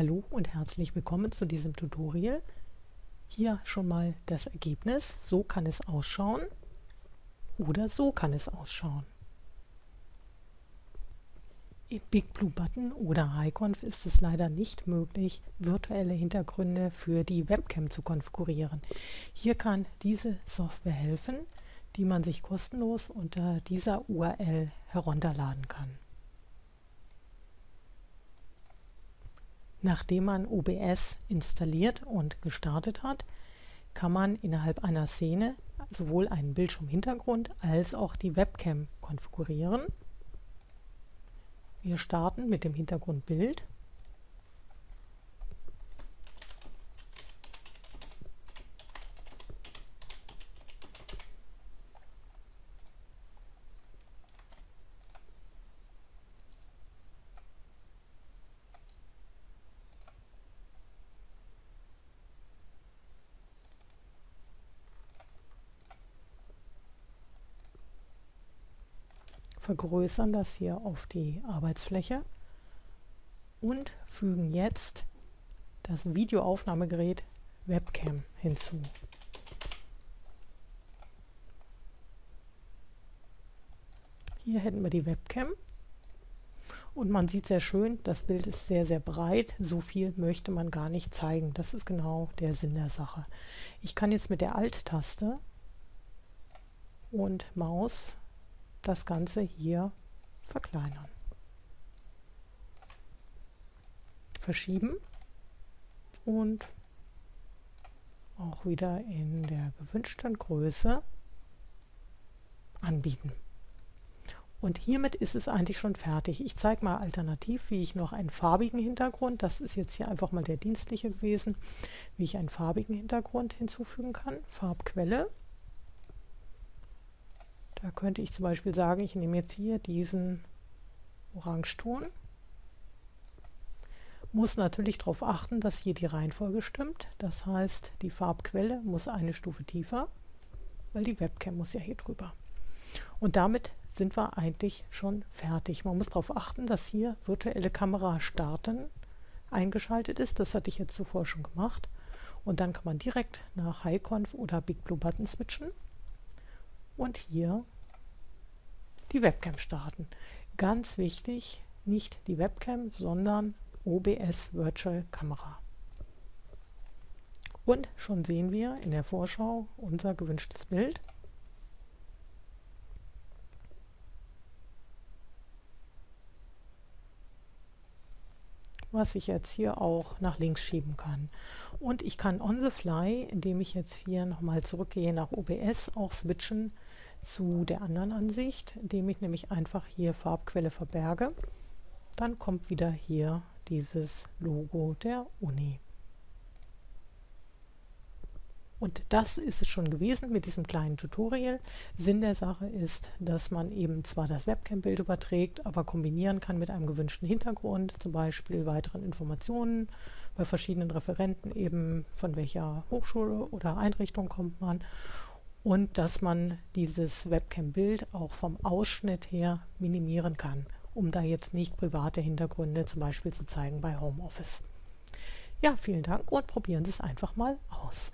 Hallo und herzlich willkommen zu diesem Tutorial. Hier schon mal das Ergebnis. So kann es ausschauen oder so kann es ausschauen. In BigBlueButton oder HiConf ist es leider nicht möglich, virtuelle Hintergründe für die Webcam zu konfigurieren. Hier kann diese Software helfen, die man sich kostenlos unter dieser URL herunterladen kann. Nachdem man OBS installiert und gestartet hat, kann man innerhalb einer Szene sowohl einen Bildschirmhintergrund als auch die Webcam konfigurieren. Wir starten mit dem Hintergrundbild. Vergrößern das hier auf die Arbeitsfläche und fügen jetzt das Videoaufnahmegerät Webcam hinzu. Hier hätten wir die Webcam und man sieht sehr schön, das Bild ist sehr, sehr breit. So viel möchte man gar nicht zeigen. Das ist genau der Sinn der Sache. Ich kann jetzt mit der Alt-Taste und Maus das Ganze hier verkleinern. Verschieben und auch wieder in der gewünschten Größe anbieten. Und hiermit ist es eigentlich schon fertig. Ich zeige mal alternativ, wie ich noch einen farbigen Hintergrund, das ist jetzt hier einfach mal der dienstliche gewesen, wie ich einen farbigen Hintergrund hinzufügen kann. Farbquelle da könnte ich zum Beispiel sagen, ich nehme jetzt hier diesen Orangeton. Muss natürlich darauf achten, dass hier die Reihenfolge stimmt. Das heißt, die Farbquelle muss eine Stufe tiefer, weil die Webcam muss ja hier drüber. Und damit sind wir eigentlich schon fertig. Man muss darauf achten, dass hier virtuelle Kamera starten eingeschaltet ist. Das hatte ich jetzt zuvor schon gemacht. Und dann kann man direkt nach HiConf oder BigBlueButton switchen und hier die Webcam starten. Ganz wichtig, nicht die Webcam, sondern OBS Virtual Kamera. Und schon sehen wir in der Vorschau unser gewünschtes Bild. Was ich jetzt hier auch nach links schieben kann. Und ich kann on the fly, indem ich jetzt hier nochmal zurückgehe nach OBS, auch switchen zu der anderen Ansicht, indem ich nämlich einfach hier Farbquelle verberge. Dann kommt wieder hier dieses Logo der Uni. Und das ist es schon gewesen mit diesem kleinen Tutorial. Sinn der Sache ist, dass man eben zwar das Webcam-Bild überträgt, aber kombinieren kann mit einem gewünschten Hintergrund, zum Beispiel weiteren Informationen bei verschiedenen Referenten, eben von welcher Hochschule oder Einrichtung kommt man und dass man dieses Webcam-Bild auch vom Ausschnitt her minimieren kann, um da jetzt nicht private Hintergründe zum Beispiel zu zeigen bei Homeoffice. Ja, vielen Dank und probieren Sie es einfach mal aus.